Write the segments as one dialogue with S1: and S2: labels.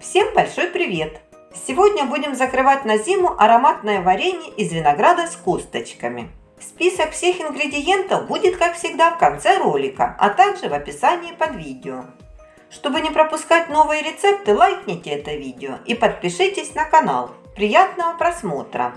S1: Всем большой привет! Сегодня будем закрывать на зиму ароматное варенье из винограда с косточками. Список всех ингредиентов будет, как всегда, в конце ролика, а также в описании под видео. Чтобы не пропускать новые рецепты, лайкните это видео и подпишитесь на канал. Приятного просмотра!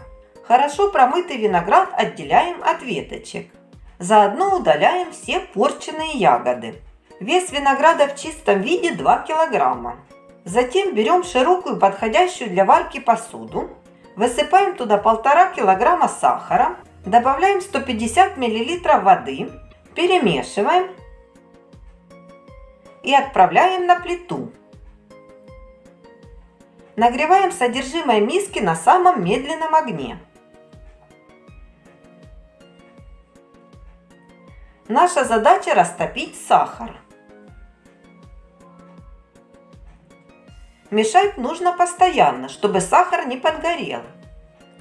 S1: Хорошо промытый виноград отделяем от веточек. Заодно удаляем все порченные ягоды. Вес винограда в чистом виде 2 килограмма. Затем берем широкую подходящую для варки посуду, высыпаем туда 1,5 килограмма сахара, добавляем 150 миллилитров воды, перемешиваем и отправляем на плиту. Нагреваем содержимое миски на самом медленном огне. Наша задача растопить сахар. Мешать нужно постоянно, чтобы сахар не подгорел.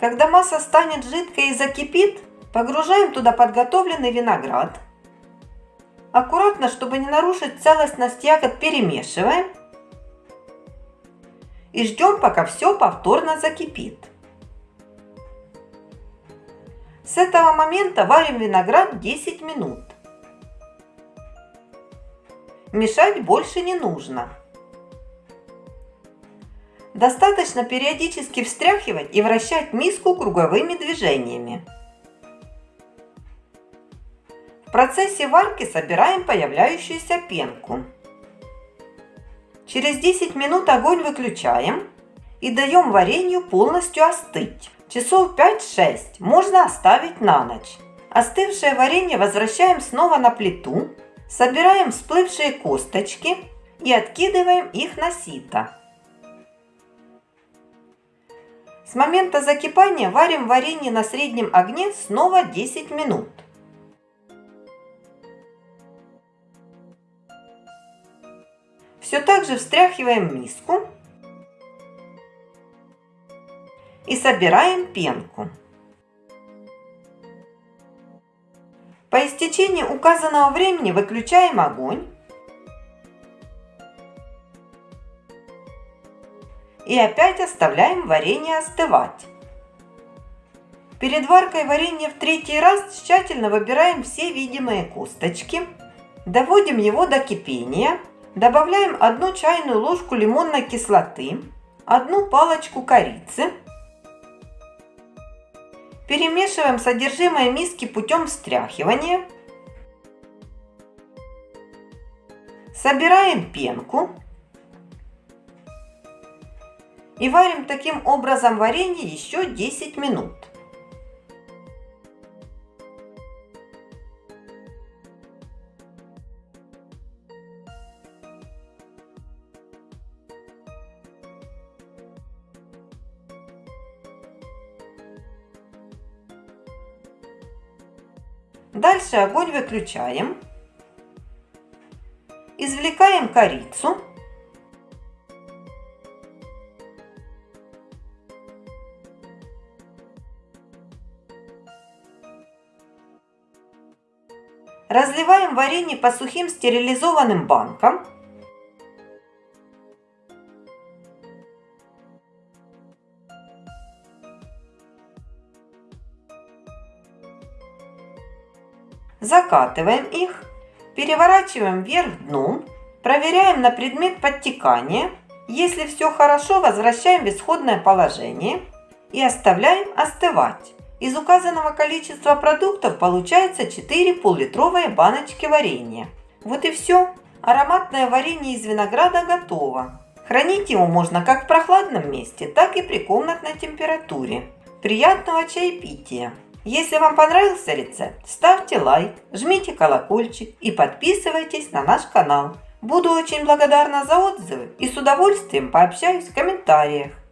S1: Когда масса станет жидкой и закипит, погружаем туда подготовленный виноград. Аккуратно, чтобы не нарушить целостность ягод, перемешиваем. И ждем, пока все повторно закипит. С этого момента варим виноград 10 минут. Мешать больше не нужно. Достаточно периодически встряхивать и вращать миску круговыми движениями. В процессе варки собираем появляющуюся пенку. Через 10 минут огонь выключаем и даем варенью полностью остыть. Часов 5-6 можно оставить на ночь. Остывшее варенье возвращаем снова на плиту, собираем всплывшие косточки и откидываем их на сито. С момента закипания варим варенье на среднем огне снова 10 минут. Все так же встряхиваем миску и собираем пенку. По истечении указанного времени выключаем огонь и опять оставляем варенье остывать. Перед варкой варенья в третий раз тщательно выбираем все видимые косточки, доводим его до кипения, добавляем одну чайную ложку лимонной кислоты, одну палочку корицы, перемешиваем содержимое миски путем встряхивания, собираем пенку, и варим таким образом варенье еще 10 минут. Дальше огонь выключаем. Извлекаем корицу Разливаем варенье по сухим стерилизованным банкам. Закатываем их, переворачиваем вверх дном, проверяем на предмет подтекания. Если все хорошо, возвращаем в исходное положение и оставляем остывать. Из указанного количества продуктов получается 4 пол-литровые баночки варенья. Вот и все. Ароматное варенье из винограда готово. Хранить его можно как в прохладном месте, так и при комнатной температуре. Приятного чаепития! Если вам понравился рецепт, ставьте лайк, жмите колокольчик и подписывайтесь на наш канал. Буду очень благодарна за отзывы и с удовольствием пообщаюсь в комментариях.